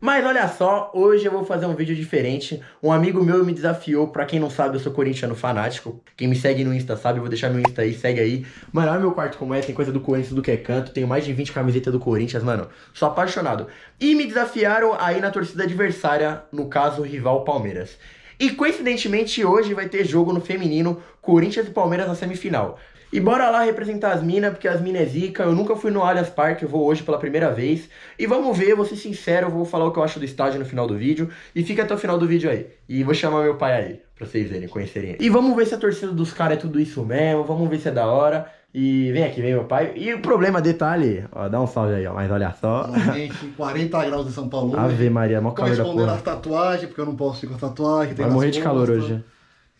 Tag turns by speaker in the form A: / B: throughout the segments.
A: Mas olha só, hoje eu vou fazer um vídeo diferente. Um amigo meu me desafiou, pra quem não sabe, eu sou corintiano fanático. Quem me segue no Insta sabe, eu vou deixar meu Insta aí, segue aí. Mano, olha meu quarto como é, tem coisa do Corinthians do que é canto, tenho mais de 20 camisetas do Corinthians, mano. Sou apaixonado. E me desafiaram aí na torcida adversária, no caso, o rival Palmeiras. E coincidentemente hoje vai ter jogo no feminino, Corinthians e Palmeiras na semifinal. E bora lá representar as minas, porque as minas é zica. Eu nunca fui no Allianz Parque, eu vou hoje pela primeira vez. E vamos ver, vou ser sincero, eu vou falar o que eu acho do estádio no final do vídeo. E fica até o final do vídeo aí. E vou chamar meu pai aí, pra vocês verem, conhecerem. E vamos ver se a torcida dos caras é tudo isso mesmo, vamos ver se é da hora. E vem aqui, vem meu pai. E o problema, detalhe, ó, dá um salve aí, ó, mas olha só.
B: Normalmente, 40 graus em São Paulo.
A: Ave Maria, mó calor da porra.
B: as tatuagens, porque eu não posso ir com tatuagem.
A: Vai morrer de calor hoje.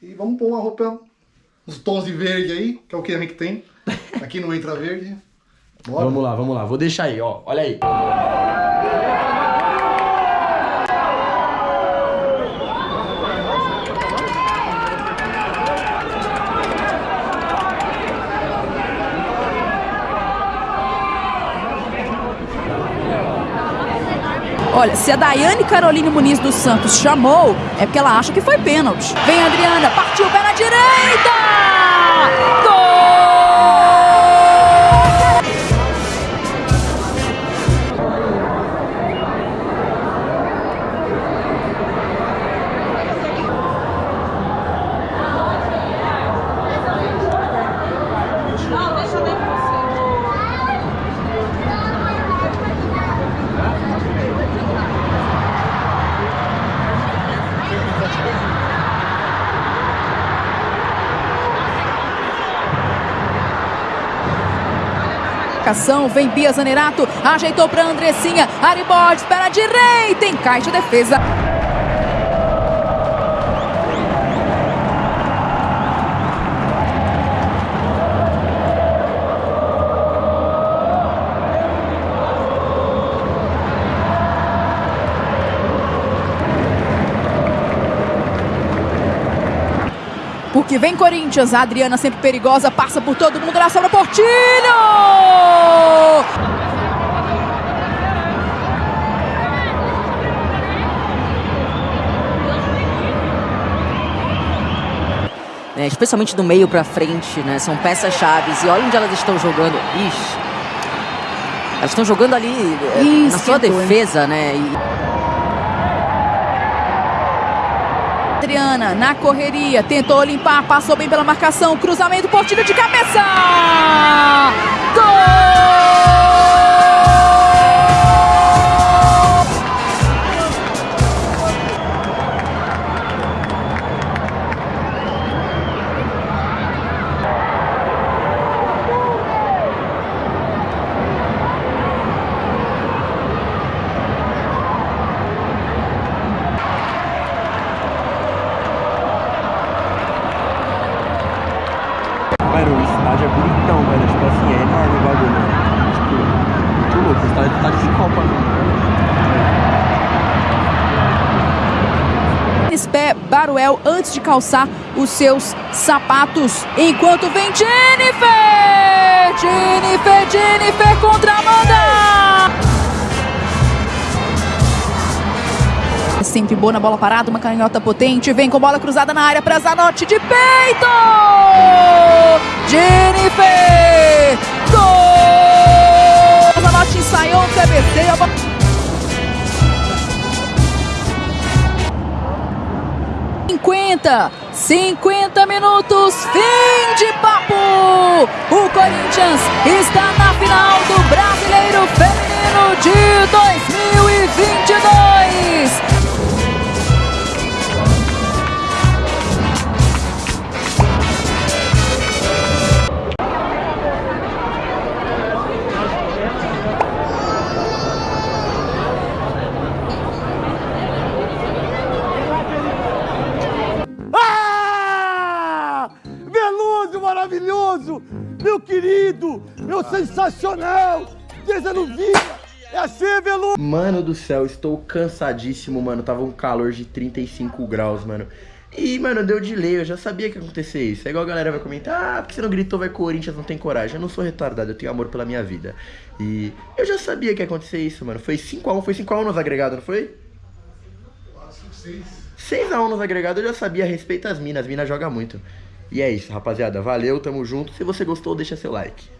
B: E vamos pôr uma roupa, uns tons de verde aí, que é o que a gente tem. Aqui não entra verde.
A: Bora. Vamos lá, vamos lá. Vou deixar aí, ó. Olha aí.
C: Olha, se a Daiane Caroline Muniz dos Santos chamou, é porque ela acha que foi pênalti. Vem Adriana, partiu pé na direita! Marcação, vem Bia Zanerato, ajeitou para Andressinha, Ari Borges para a direita, encaixa a defesa. Porque vem Corinthians, a Adriana sempre perigosa, passa por todo mundo, ela sobra Portilho!
D: É, especialmente do meio para frente, né? São peças chaves. E olha onde elas estão jogando. Ixi. Elas estão jogando ali Ih, na sua defesa, né? E...
C: Adriana na correria, tentou limpar, passou bem pela marcação, cruzamento, Portilho de cabeça!
A: É bonitão, velho. Tipo assim, é enorme o bagulho, né? Tipo, muito louco. Estádio tá de Copa,
C: Pé Baruel antes de calçar os seus sapatos. Enquanto vem Jennifer! Jennifer, Jennifer contra Amanda! Sempre boa na bola parada, uma canhota potente. Vem com bola cruzada na área para Zanotti de peito! Jennifer! 50, 50 minutos, fim de papo! O Corinthians está na final do Brasileiro Feminino
E: maravilhoso, meu querido, meu sensacional, vida. É assim, Veludo.
A: Mano do céu, estou cansadíssimo, mano. Tava um calor de 35 graus, mano. E, mano, deu delay, eu já sabia que ia acontecer isso. É igual a galera vai comentar, ah, porque você não gritou, vai Corinthians, não tem coragem. Eu não sou retardado, eu tenho amor pela minha vida. E eu já sabia que ia acontecer isso, mano. Foi 5x1, foi 5x1 nos agregados, não foi? 6x1 nos agregados, eu já sabia, respeita as minas, as minas jogam muito. E é isso, rapaziada. Valeu, tamo junto. Se você gostou, deixa seu like.